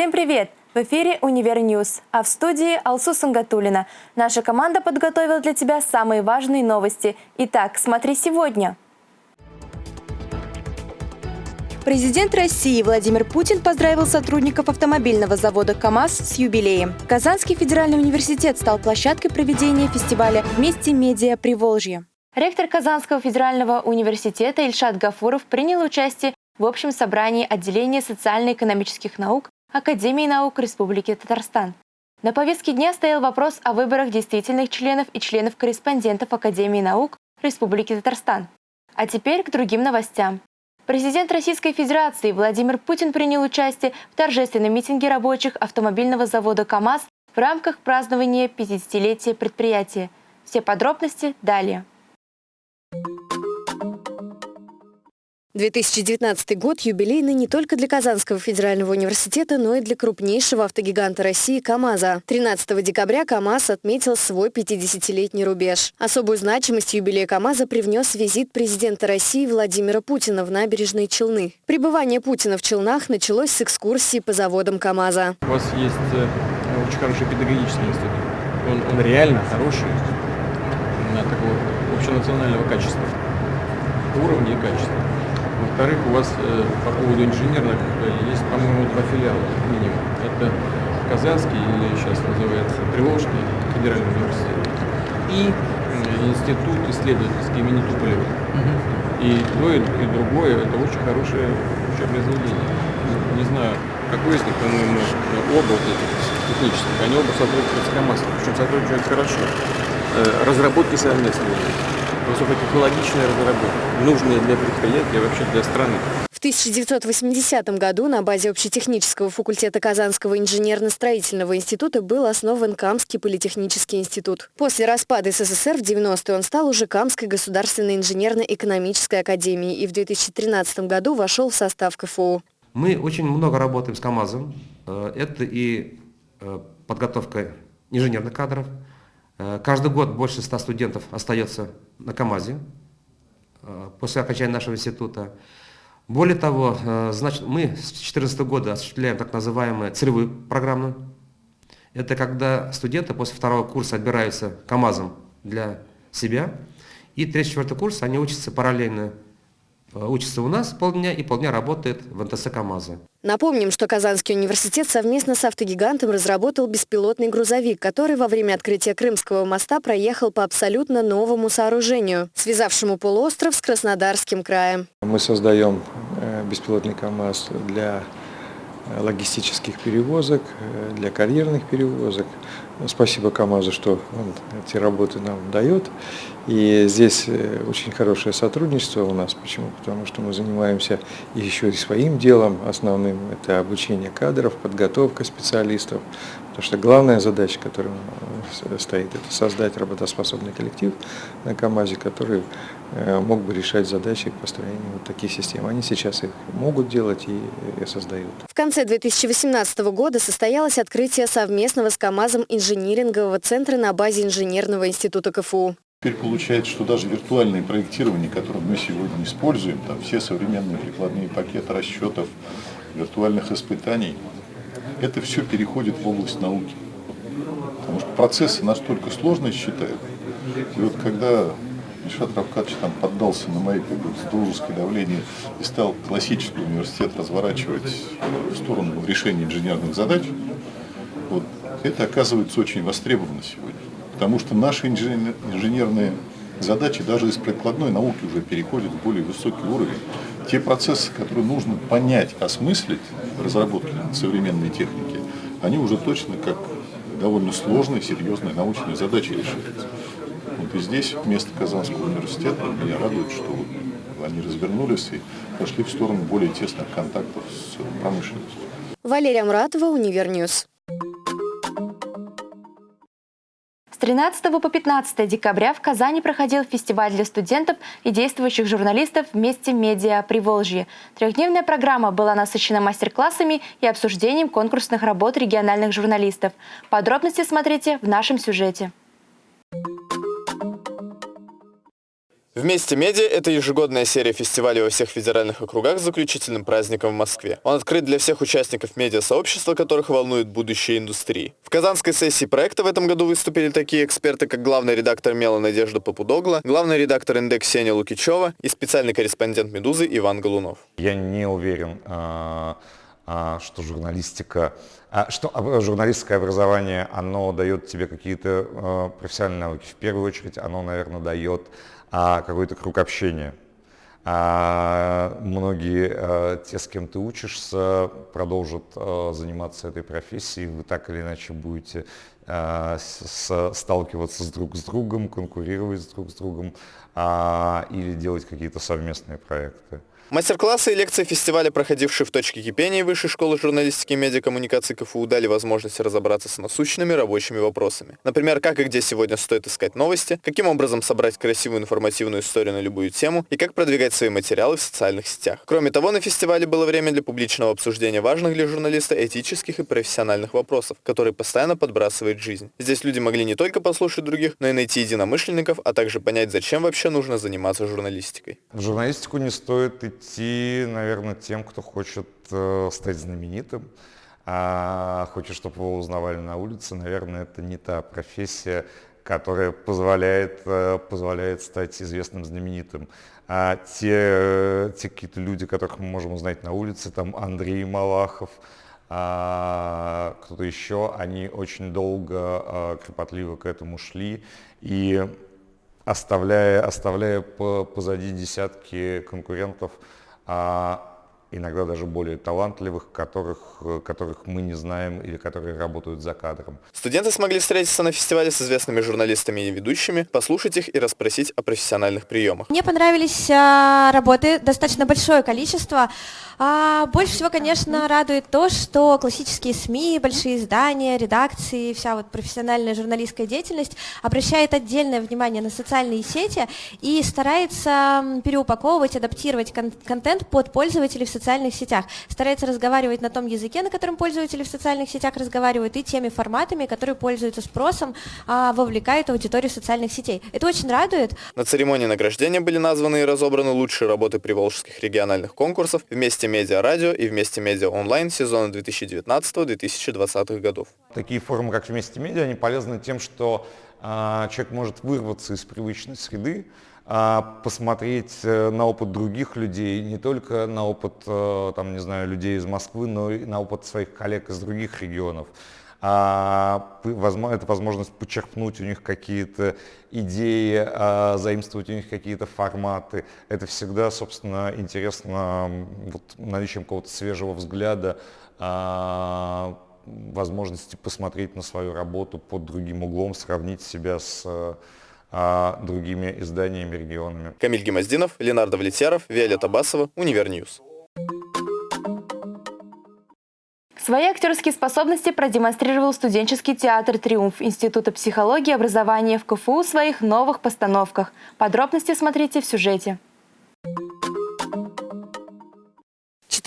Всем привет! В эфире «Универ News», а в студии Алсу Сангатулина. Наша команда подготовила для тебя самые важные новости. Итак, смотри сегодня. Президент России Владимир Путин поздравил сотрудников автомобильного завода КАМАЗ с юбилеем. Казанский федеральный университет стал площадкой проведения фестиваля «Вместе медиа Приволжье». Ректор Казанского федерального университета Ильшат Гафуров принял участие в общем собрании отделения социально-экономических наук Академии наук Республики Татарстан. На повестке дня стоял вопрос о выборах действительных членов и членов-корреспондентов Академии наук Республики Татарстан. А теперь к другим новостям. Президент Российской Федерации Владимир Путин принял участие в торжественном митинге рабочих автомобильного завода КАМАЗ в рамках празднования 50-летия предприятия. Все подробности далее. 2019 год юбилейный не только для Казанского федерального университета, но и для крупнейшего автогиганта России КАМАЗа. 13 декабря КАМАЗ отметил свой 50-летний рубеж. Особую значимость юбилея КАМАЗа привнес визит президента России Владимира Путина в набережные Челны. Пребывание Путина в Челнах началось с экскурсии по заводам КАМАЗа. У вас есть э, очень хороший педагогический институт. Он, он реально хороший, на такого общенационального качества, уровня и качества. Во-вторых, у вас э, по поводу инженерных э, есть, по-моему, два филиала минимум. Это Казанский, или сейчас называется Приволжский федеральный университет, и э, институт исследовательский имени Туполева. Угу. И то, и, и другое, это очень хорошее учебное заведение. Не знаю, какой из них, по-моему, оба вот этих технических, они оба сотрудничают с КАМАЗом, причем сотрудничают хорошо. Э, разработки совместные высокотехнологичная разработка, нужная для предприятия, вообще для страны. В 1980 году на базе общетехнического факультета Казанского инженерно-строительного института был основан Камский политехнический институт. После распада СССР в 90-е он стал уже Камской государственной инженерно-экономической академией и в 2013 году вошел в состав КФУ. Мы очень много работаем с КАМАЗом. Э, это и э, подготовка инженерных кадров, Э, каждый год больше 100 студентов остается на КАМАЗе э, после окончания нашего института. Более того, э, значит, мы с 2014 года осуществляем так называемую целевую программу. Это когда студенты после второго курса отбираются КАМАЗом для себя. И третий-четвертый курс они учатся параллельно учится у нас полдня и полдня работает в НТС КАМАЗа. Напомним, что Казанский университет совместно с автогигантом разработал беспилотный грузовик, который во время открытия Крымского моста проехал по абсолютно новому сооружению, связавшему полуостров с Краснодарским краем. Мы создаем э, беспилотный КАМАЗ для э, логистических перевозок, для карьерных перевозок. Спасибо КАМАЗу, что он эти работы нам дает. И здесь э, очень хорошее сотрудничество у нас. Почему? Потому что мы занимаемся еще и своим делом основным. Это обучение кадров, подготовка специалистов. Потому что главная задача, которая э, стоит, это создать работоспособный коллектив на КАМАЗе, который мог бы решать задачи построения вот таких систем. Они сейчас их могут делать и создают. В конце 2018 года состоялось открытие совместного с КАМАЗом инжинирингового центра на базе Инженерного института КФУ. Теперь получается, что даже виртуальное проектирование, которое мы сегодня используем, там все современные прикладные пакеты расчетов, виртуальных испытаний, это все переходит в область науки. Потому что процессы настолько сложные считают. И вот когда Ильшат Равкадович там поддался на мои как бы, дружеское давление и стал классический университет разворачивать в сторону решения инженерных задач, вот, это оказывается очень востребовано сегодня. Потому что наши инженерные задачи даже из прикладной науки уже переходят в более высокий уровень. Те процессы, которые нужно понять, осмыслить в разработке современной техники, они уже точно как довольно сложные, серьезные научные задачи решаются. И здесь вместо Казанского университета меня радует, что они развернулись и пошли в сторону более тесных контактов с промышленностью. Валерия Муратова, Универ News. 13 по 15 декабря в Казани проходил фестиваль для студентов и действующих журналистов «Вместе медиа Приволжье». Трехдневная программа была насыщена мастер-классами и обсуждением конкурсных работ региональных журналистов. Подробности смотрите в нашем сюжете. Вместе медиа – это ежегодная серия фестивалей во всех федеральных округах с заключительным праздником в Москве. Он открыт для всех участников медиасообщества, которых волнует будущее индустрии. В казанской сессии проекта в этом году выступили такие эксперты, как главный редактор Мела Надежда Попудогла, главный редактор «Индекс» Сеня Лукичева и специальный корреспондент «Медузы» Иван Голунов. Я не уверен, а, что журналистика, а, что журналистское образование, оно дает тебе какие-то профессиональные навыки. В первую очередь оно, наверное, дает а какой-то круг общения. А многие а, те, с кем ты учишься, продолжат а, заниматься этой профессией, вы так или иначе будете а, сталкиваться с друг с другом, конкурировать с друг с другом а, или делать какие-то совместные проекты. Мастер-классы и лекции фестиваля, проходившие в точке кипения Высшей школы журналистики и медиакоммуникации КФУ, дали возможность разобраться с насущными рабочими вопросами. Например, как и где сегодня стоит искать новости, каким образом собрать красивую информативную историю на любую тему и как продвигать свои материалы в социальных сетях. Кроме того, на фестивале было время для публичного обсуждения важных для журналиста этических и профессиональных вопросов, которые постоянно подбрасывает жизнь. Здесь люди могли не только послушать других, но и найти единомышленников, а также понять, зачем вообще нужно заниматься журналистикой. В журналистику не стоит идти наверное, тем, кто хочет э, стать знаменитым, а хочет, чтобы его узнавали на улице. Наверное, это не та профессия, которая позволяет, э, позволяет стать известным, знаменитым. А те, те какие-то люди, которых мы можем узнать на улице, там Андрей Малахов, а, кто-то еще, они очень долго, а, кропотливо к этому шли. И оставляя, оставляя позади десятки конкурентов, а иногда даже более талантливых, которых, которых мы не знаем или которые работают за кадром. Студенты смогли встретиться на фестивале с известными журналистами и ведущими, послушать их и расспросить о профессиональных приемах. Мне понравились а, работы, достаточно большое количество. А больше всего, конечно, радует то, что классические СМИ, большие издания, редакции, вся вот профессиональная журналистская деятельность обращает отдельное внимание на социальные сети и старается переупаковывать, адаптировать кон контент под пользователей в социальных сетях, старается разговаривать на том языке, на котором пользователи в социальных сетях разговаривают, и теми форматами, которые пользуются спросом, а, вовлекают аудиторию социальных сетей. Это очень радует. На церемонии награждения были названы и разобраны лучшие работы приволжских региональных конкурсов вместе Медиа Радио и Вместе Медиа Онлайн сезона 2019-2020 годов. Такие форумы, как Вместе Медиа, они полезны тем, что э, человек может вырваться из привычной среды, посмотреть э, на опыт других людей, не только на опыт, э, там, не знаю, людей из Москвы, но и на опыт своих коллег из других регионов а, это возможность почерпнуть у них какие-то идеи, а, заимствовать у них какие-то форматы. Это всегда, собственно, интересно вот, наличием какого-то свежего взгляда, а, возможности посмотреть на свою работу под другим углом, сравнить себя с другими изданиями, регионами. Камиль Гимаздинов, Ленар Давлетьяров, Виолетта Басова, Univer News. Свои актерские способности продемонстрировал студенческий театр «Триумф» Института психологии и образования в КФУ в своих новых постановках. Подробности смотрите в сюжете.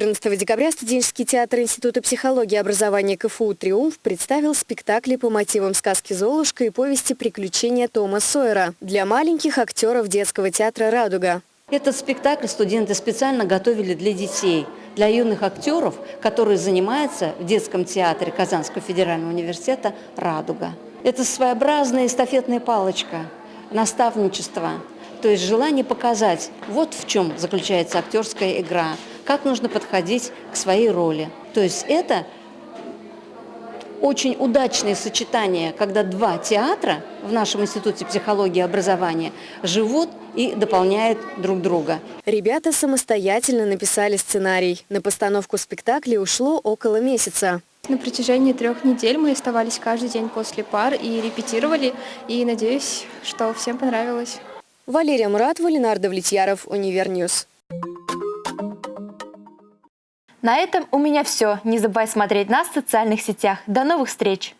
14 декабря студенческий театр Института психологии и образования КФУ «Триумф» представил спектакли по мотивам сказки «Золушка» и повести «Приключения Тома Сойера» для маленьких актеров детского театра «Радуга». Этот спектакль студенты специально готовили для детей – для юных актеров, которые занимаются в детском театре Казанского федерального университета «Радуга». Это своеобразная эстафетная палочка, наставничество, то есть желание показать, вот в чем заключается актерская игра, как нужно подходить к своей роли. То есть это очень удачное сочетание, когда два театра в нашем Институте психологии и образования живут и дополняют друг друга. Ребята самостоятельно написали сценарий. На постановку спектакля ушло около месяца. На протяжении трех недель мы оставались каждый день после пар и репетировали, и надеюсь, что всем понравилось. Валерия Муратова, Ленар Давлетьяров, Univer News. На этом у меня все. Не забывай смотреть нас в социальных сетях. До новых встреч!